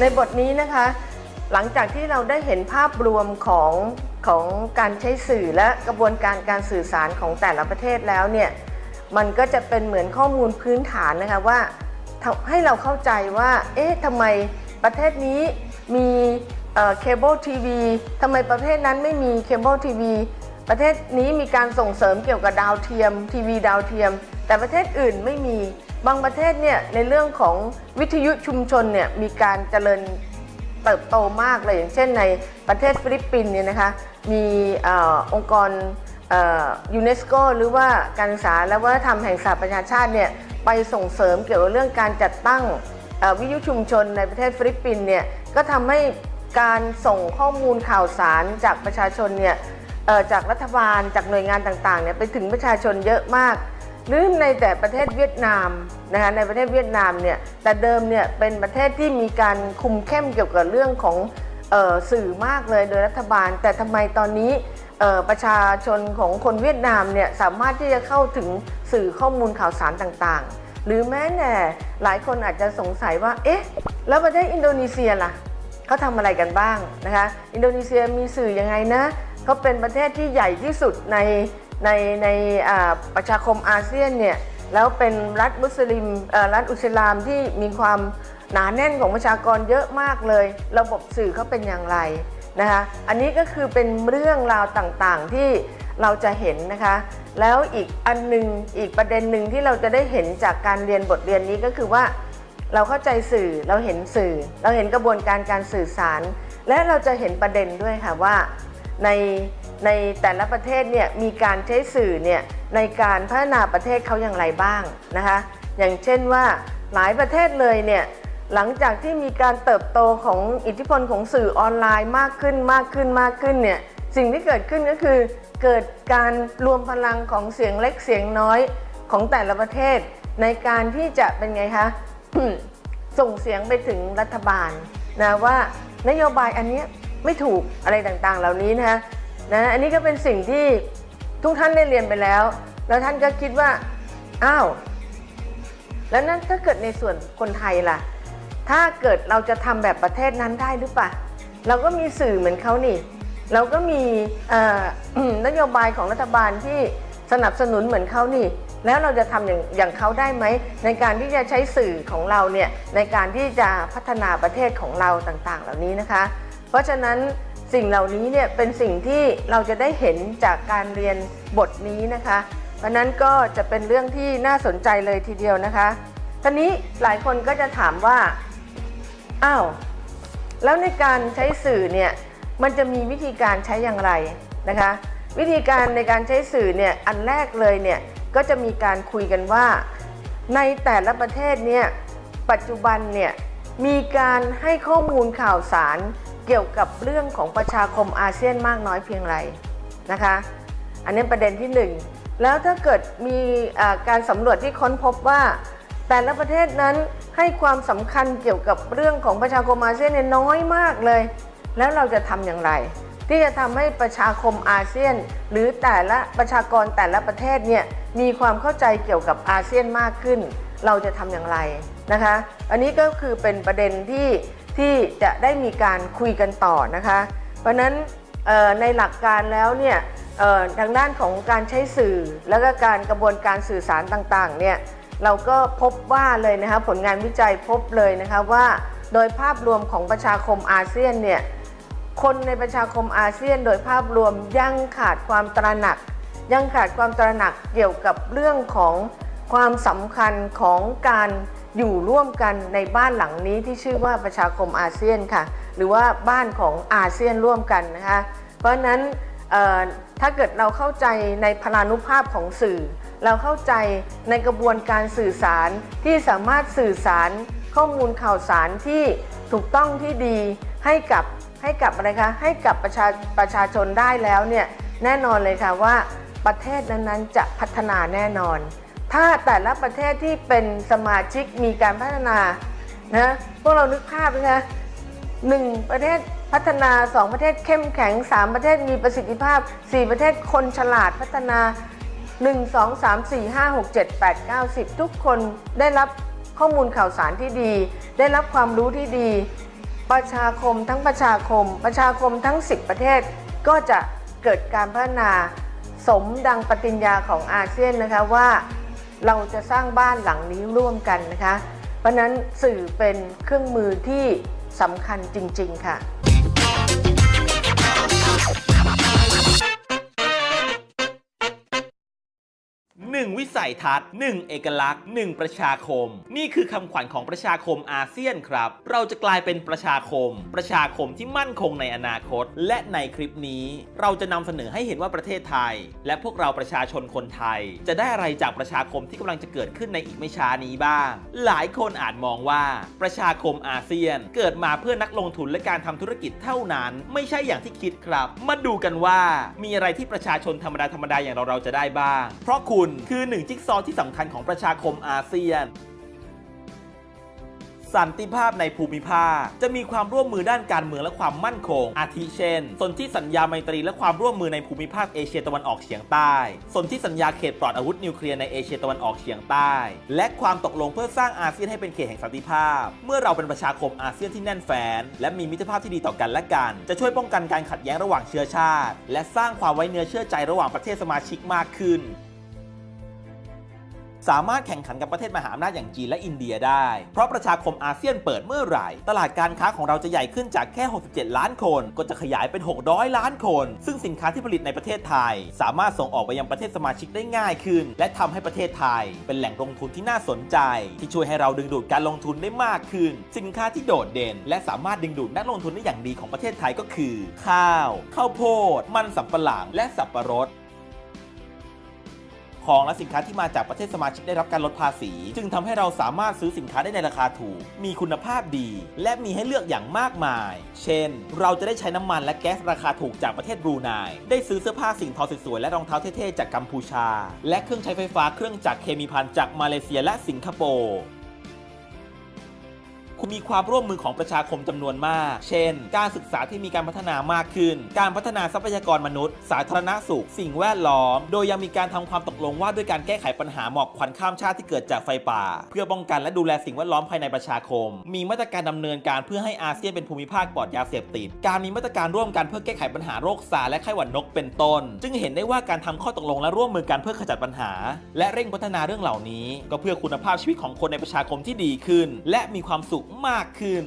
ในบทนี้นะคะ หลังจากที่เราได้เห็นภาพรวมของของการใช้สื่อและกระบวนการการสื่อสารของแต่ละประเทศแล้วเนี่ยมันก็จะเป็นเหมือนข้อมูลพื้นฐานนะคะว่าให้เราเข้าใจว่า เอ๊ะทำไมประเทศนี้มีเคเบิลทีวีทำไมประเทศนั้นไม่มีเคเบิลทีวี ประเทศนี้มีการส่งเสริมเกี่ยวกับดาวเทียม ทีวีดาวเทียม แต่ประเทศอื่นไม่มี บางประเทศเนี่ยในเรื่องของวิทยุชุมชนเนี่ยมีการเจริญเติบโตมากเลยอย่างเช่นในประเทศฟิลิปปินส์เนี่ยนะคะมีอองค์กรยูเนสโกหรือว่าการศึกษาและวัฒนธรรมแห่งสหประชาชาติเนี่ยไปส่งเสริมเกี่ยวกับเรื่องการจัดตั้งวิทยุชุมชนในประเทศฟิลิปปินส์เนี่ยก็ทำให้การส่งข้อมูลข่าวสารจากประชาชนเนี่ย จากรัฐบาลจากหน่วยงานต่างๆเนี่ยไปถึงประชาชนเยอะมากหรือในแต่ประเทศเวียดนามนะคะในประเทศเวียดนามเนี่ยแต่เดิมเนี่ยเป็นประเทศที่มีการคุมเข้มเกี่ยวกับเรื่องของออสื่อมากเลยโดยรัฐบาล แต่ทำไมตอนนี้ประชาชนของคนเวียดนามเนี่ยสามารถที่จะเข้าถึงสื่อข้อมูลข่าวสารต่างๆ หรือแม้แต่หลายคนอาจจะสงสัยว่าเอ๊ะแล้วประเทศอินโดนีเซียล่ะเขาทำอะไรกันบ้างนะคะอินโดนีเซียมีสื่อยังไงนะ เขาเป็นประเทศที่ใหญ่ที่สุดในในในประชาคมอาเซียนเนี่ยแล้วเป็นรัฐมุสลิมรัฐอุสลามที่มีความหนาแน่นของประชากรเยอะมากเลย ระบบสื่อเขาเป็นอย่างไรนะคะอันนี้ก็คือเป็นเรื่องราวต่างๆที่เราจะเห็นนะคะ แล้วอีกอันหนึงอีกประเด็นหนึ่งที่เราจะได้เห็นจากการเรียนบทเรียนนี้ก็คือว่าเราเข้าใจสื่อเราเห็นสื่อ เราเห็นกระบวนการการสื่อสาร และเราจะเห็นประเด็นด้วยค่ะว่า ในในแต่ละประเทศเนี่ยมีการใช้สื่อเนี่ยในการพัฒนาประเทศเขาอย่างไรบ้างนะคะอย่างเช่นว่าหลายประเทศเลยเนี่ยหลังจากที่มีการเติบโตของอิทธิพลของสื่อออนไลน์มากขึ้นมากขึ้นมากขึ้นเนี่ยสิ่งที่เกิดขึ้นก็คือ เกิดการรวมพลังของเสียงเล็กเสียงน้อยของแต่ละประเทศ ในการที่จะเป็นไงคะส่งเสียงไปถึงรัฐบาลนะว่านโยบายอันนี้ ไม่ถูกอะไรต่างๆ เหล่านี้นะนะอันนี้ก็เป็นสิ่งที่ทุกท่านได้เรียนไปแล้ว แล้วท่านก็คิดว่าอ้าวแล้วนั้นถ้าเกิดในส่วนคนไทยล่ะ ถ้าเกิดเราจะทำแบบประเทศนั้นได้หรือเปล่าเราก็มีสื่อเหมือนเขานี่ เราก็มีนโยบายของรัฐบาลที่สนับสนุนเหมือนเขานี่ แล้วเราจะทำอย่างอย่างเขาได้ไหม ในการที่จะใช้สื่อของเราเนี่ยในการที่จะพัฒนาประเทศของเราต่างๆ เหล่านี้นะคะ เพราะฉะนั้นสิ่งเหล่านี้เนี่ยเป็นสิ่งที่เราจะได้เห็นจากการเรียนบทนี้นะคะ เพราะนั้นก็จะเป็นเรื่องที่น่าสนใจเลยทีเดียวนะคะทีนี้หลายคนก็จะถามว่าอ้าวแล้วในการใช้สื่อเนี่ยมันจะมีวิธีการใช้อย่างไรนะคะ วิธีการในการใช้สื่อเนี่ยอันแรกเลยเนี่ยก็จะมีการคุยกันว่า ในแต่ละประเทศเนี่ยปัจจุบันเนี่ยมีการให้ข้อมูลข่าวสาร เกี่ยวกับเรื่องของประชาคมอาเซียนมากน้อยเพียงไรนะคะ อันนี้ประเด็นที่หนึ่งแล้วถ้าเกิดมีการสำรวจที่ค้นพบว่า แต่ละประเทศนั้นให้ความสำคัญเกี่ยวกับเรื่องของประชาคมอาเซียนน้อยมากเลย แล้วเราจะทำอย่างไร ที่จะทำให้ประชาคมอาเซียน หรือแต่ละประชากรแต่ละประเทศเนี่ยมีความเข้าใจเกี่ยวกับอาเซียนมากขึ้น เราจะทำอย่างไรนะคะ อันนี้ก็คือเป็นประเด็นที่ ที่จะได้มีการคุยกันต่อนะคะ เพราะนั้นในหลักการแล้วเนี่ยทางด้านของการใช้สื่อแล้วก็การกระบวนการสื่อสารต่างๆเนี่ยเราก็พบว่าเลยนะคะผลงานวิจัยพบเลยนะคะว่าโดยภาพรวมของประชาคมอาเซียนเนี่ยคนในประชาคมอาเซียน โดยภาพรวมยังขาดความตระหนัก ยังขาดความตระหนักเกี่ยวกับเรื่องของความสำคัญของการ อยู่ร่วมกันในบ้านหลังนี้ที่ชื่อว่าประชาคมอาเซียนค่ะ หรือว่าบ้านของอาเซียนร่วมกันนะคะ เพราะนั้นถ้าเกิดเราเข้าใจในพลานุภาพของสื่อ เราเข้าใจในกระบวนการสื่อสารที่สามารถสื่อสารข้อมูลข่าวสารที่ถูกต้องที่ดีให้กับให้กับอะไรคะให้กับประชาประชาชนได้แล้วเนี่ยแน่นอนเลยค่ะว่าประเทศนั้นๆจะพัฒนาแน่นอน ถ้าแต่ละประเทศที่เป็นสมาชิกมีการพัฒนานะพวกเรานึกภาพนะคะหนึ่งประเทศพัฒนาสองประเทศเข้มแข็งสามประเทศมีประสิทธิภาพสี่ประเทศคนฉลาดพัฒนา 1 2 3 4 5 6 7 8 9 10 ทุกคนได้รับข้อมูลข่าวสารที่ดี ได้รับความรู้ที่ดี ประชาคมทั้งประชาคม ประชาคมทั้ง 10 ประเทศก็จะเกิดการพัฒนาสมดังปฏิญญาของอาเซียนนะคะว่า เราจะสร้างบ้านหลังนี้ร่วมกันนะคะ เพราะนั้นสื่อเป็นเครื่องมือที่สำคัญจริง ๆ ค่ะ วิสัยทัศน์หนึ่งเอกลักษณ์หนึ่งประชาคม นี่คือคำขวัญของประชาคมอาเซียนครับ เราจะกลายเป็นประชาคม ประชาคมที่มั่นคงในอนาคต และในคลิปนี้ เราจะนำเสนอให้เห็นว่าประเทศไทย และพวกเราประชาชนคนไทย จะได้อะไรจากประชาคมที่กำลังจะเกิดขึ้นในอีกไม่ช้านี้บ้าง หลายคนอาจมองว่าประชาคมอาเซียน เกิดมาเพื่อนักลงทุนและการทำธุรกิจเท่านั้น ไม่ใช่อย่างที่คิดครับ มาดูกันว่ามีอะไรที่ประชาชนธรรมดาธรรมดาอย่างเราเราจะได้บ้าง เพราะคุณคือนึ่งจิ๊กซอว์ที่สำคัญของประชาคมอาเซียน สันติภาพในภูมิภาค จะมีความร่วมมือด้านการเมืองและความมั่นคง อาทิเช่น สนธิสัญญาไมตรีและความร่วมมือในภูมิภาคเอเชียตะวันออกเฉียงใต้ สนธิสัญญาเขตปลอดอาวุธนิวเคลียร์ในเอเชียตะวันออกเฉียงใต้ และความตกลงเพื่อสร้างอาเซียนให้เป็นเขตแห่งสันติภาพ เมื่อเราเป็นประชาคมอาเซียนที่แน่นแฟ้นและมีมิตรภาพที่ดีต่อกันและกัน จะช่วยป้องกันการขัดแย้งระหว่างเชื้อชาติ และสร้างความไว้เนื้อเชื่อใจระหว่างประเทศสมาชิกมากขึ้น สามารถแข่งขันกับประเทศมหาอำนาจอย่างจีนและอินเดียได้ เพราะประชาคมอาเซียนเปิดเมื่อไหร่ ตลาดการค้าของเราจะใหญ่ขึ้นจากแค่ 67 ล้านคน ก็จะขยายเป็น 600 ล้านคน ซึ่งสินค้าที่ผลิตในประเทศไทย สามารถส่งออกไปยังประเทศสมาชิกได้ง่ายขึ้น และทำให้ประเทศไทย เป็นแหล่งลงทุนที่น่าสนใจ ที่ช่วยให้เราดึงดูดการลงทุนได้มากขึ้น สินค้าที่โดดเด่น และสามารถดึงดูดนักลงทุนได้อย่างดีของประเทศไทยก็คือ ข้าว ข้าวโพด มันสำปะหลัง และสับปะรด ของและสินค้าที่มาจากประเทศสมาชิกได้รับการลดภาษี จึงทำให้เราสามารถซื้อสินค้าได้ในราคาถูก มีคุณภาพดี และมีให้เลือกอย่างมากมาย เช่น เราจะได้ใช้น้ำมันและแก๊สราคาถูกจากประเทศบรูไนได้ซื้อเสื้อผ้าสิ่งทอสวยๆและรองเท้าเท่ๆจากกัมพูชา และเครื่องใช้ไฟฟ้าเครื่องจักรเคมีพันจากมาเลเซียและสิงคโปร์ มีความร่วมมือของประชาคมจำนวนมาก เช่น การศึกษาที่มีการพัฒนามากขึ้น การพัฒนาทรัพยากรมนุษย์ สาธารณสุข สิ่งแวดล้อม โดยยังมีการทำความตกลงว่าด้วยการแก้ไขปัญหาหมอกควันข้ามชาติที่เกิดจากไฟป่า เพื่อป้องกันและดูแลสิ่งแวดล้อมภายในประชาคม มีมาตรการดำเนินการเพื่อให้อาเซียนเป็นภูมิภาคปลอดยาเสพติด การมีมาตรการร่วมกันเพื่อแก้ไขปัญหาโรคซาร์และไข้หวัดนกเป็นต้น จึงเห็นได้ว่าการทำข้อตกลงและร่วมมือกันเพื่อขจัดปัญหา และเร่งพัฒนาเรื่องเหล่านี้ ก็เพื่อคุณภาพชีวิตของคนในประชาคมที่ดีขึ้น และมีความสุขมากขึ้น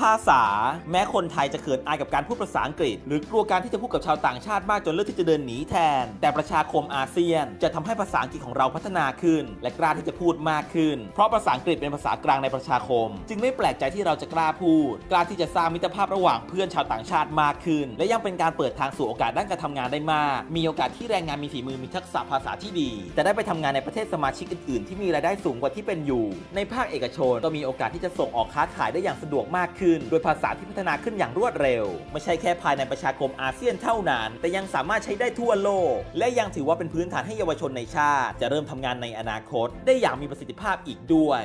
ภาษา แม้คนไทยจะเขินอายกับการพูดภาษาอังกฤษ หรือกลัวการที่จะพูดกับชาวต่างชาติมากจนเลือกที่จะเดินหนีแทน แต่ประชาคมอาเซียน จะทำให้ภาษาอังกฤษของเราพัฒนาขึ้น และกล้าที่จะพูดมากขึ้น เพราะภาษาอังกฤษเป็นภาษากลางในประชาคม จึงไม่แปลกใจที่เราจะกล้าพูด กล้าที่จะสร้างมิตรภาพระหว่างเพื่อนชาวต่างชาติมากขึ้น และยังเป็นการเปิดทางสู่โอกาสด้านการทำงานได้มาก มีโอกาสที่แรงงานมีฝีมือมีทักษะภาษาที่ดี จะได้ไปทำงานในประเทศสมาชิกอื่น ๆ ที่มีรายได้สูงกว่าที่เป็นอยู่ ในภาคเอกชนก็มีโอกาสที่จะส่งออกค้าขายได้อย่างสะดวกมากขึ้นโดยภาษาที่พัฒนาขึ้นอย่างรวดเร็ว ไม่ใช่แค่ภายในประชาคมอาเซียนเท่านั้น แต่ยังสามารถใช้ได้ทั่วโลก และยังถือว่าเป็นพื้นฐานให้เยาวชนในชาติ จะเริ่มทำงานในอนาคต ได้อย่างมีประสิทธิภาพอีกด้วย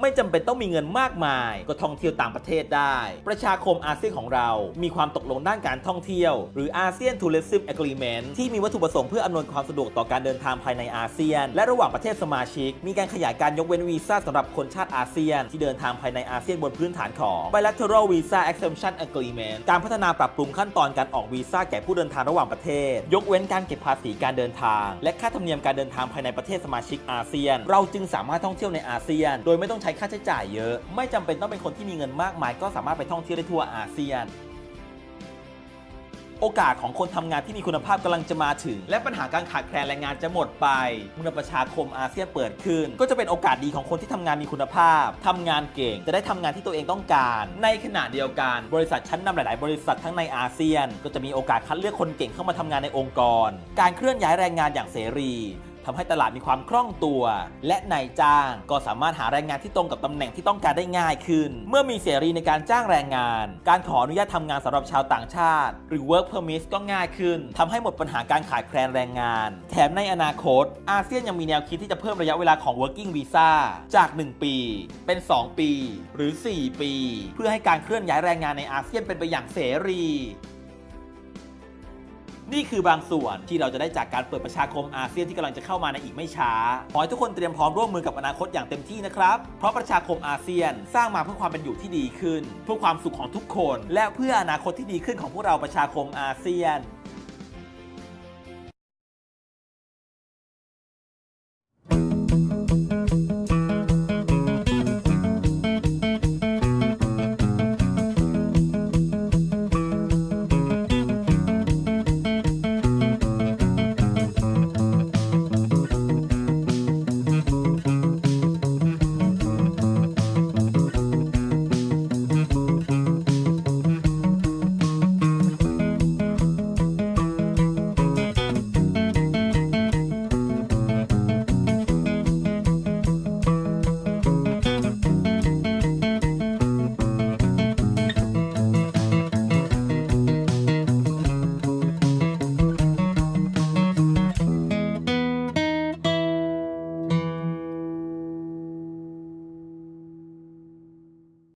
ไม่จำเป็นต้องมีเงินมากมาย ก็ท่องเที่ยวต่างประเทศได้ ประชาคมอาเซียนของเรา มีความตกลงด้านการท่องเที่ยว หรืออาเซียน Tourism Agreement ที่มีวัตถุประสงค์เพื่ออำนวยความสะดวกต่อการเดินทางภายในอาเซียน และระหว่างประเทศสมาชิก มีการขยายการยกเว้นวีซ่าสำหรับคนชาติอาเซียน ที่เดินทางภายในอาเซียนบนพื้นฐานของ Bilateral Visa Exemption Agreement การพัฒนาปรับปรุงขั้นตอนการออกวีซ่าแก่ผู้เดินทางระหว่างประเทศ ยกเว้นการเก็บภาษีการเดินทาง และค่าธรรมเนียมการเดินทางภายในประเทศสมาชิกอาเซียน เราจึงสามารถท่องเที่ยวในอาเซียน โดยไม่ต้องช้ค่าใช้จ่ายเยอะ ไม่จำเป็นต้องเป็นคนที่มีเงินมากมาย ก็สามารถไปท่องเที่ยวได้ทั่วอาเซียน โอกาสของคนทำงานที่มีคุณภาพกำลังจะมาถึง และปัญหาการขาดแคลนแรงงานจะหมดไปเมื่อประชาคมอาเซียนเปิดขึ้น ก็จะเป็นโอกาสดีของคนที่ทำงานมีคุณภาพทำงานเก่ง จะได้ทำงานที่ตัวเองต้องการ ในขณะเดียวกัน บริษัทชั้นนำหลาย ๆ บริษัททั้งในอาเซียน ก็จะมีโอกาสคัดเลือกคนเก่งเข้ามาทำงานในองค์กร การเคลื่อนย้ายแรงงานอย่างเสรี ทำให้ตลาดมีความคล่องตัว และนายจ้างก็สามารถหาแรงงานที่ตรงกับตำแหน่งที่ต้องการได้ง่ายขึ้น เมื่อมีเสรีในการจ้างแรงงาน การขออนุญาตทำงานสำหรับชาวต่างชาติ หรือ work permit ก็ง่ายขึ้นทำให้หมดปัญหาการขาดแคลนแรงงาน แถมในอนาคต อาเซียนยังมีแนวคิดที่จะเพิ่มระยะเวลาของ working visa จาก 1 ปี เป็น 2 ปี หรือ 4 ปี เพื่อให้การเคลื่อนย้ายแรงงานในอาเซียนเป็นไปอย่างเสรี นี่คือบางส่วนที่เราจะได้จากการเปิดประชาคมอาเซียนที่กำลังจะเข้ามาในอีกไม่ช้า ขอให้ทุกคนเตรียมพร้อมร่วมมือกับอนาคตอย่างเต็มที่นะครับ เพราะประชาคมอาเซียนสร้างมาเพื่อความเป็นอยู่ที่ดีขึ้น เพื่อความสุขของทุกคน และเพื่ออนาคตที่ดีขึ้นของพวกเราประชาคมอาเซียน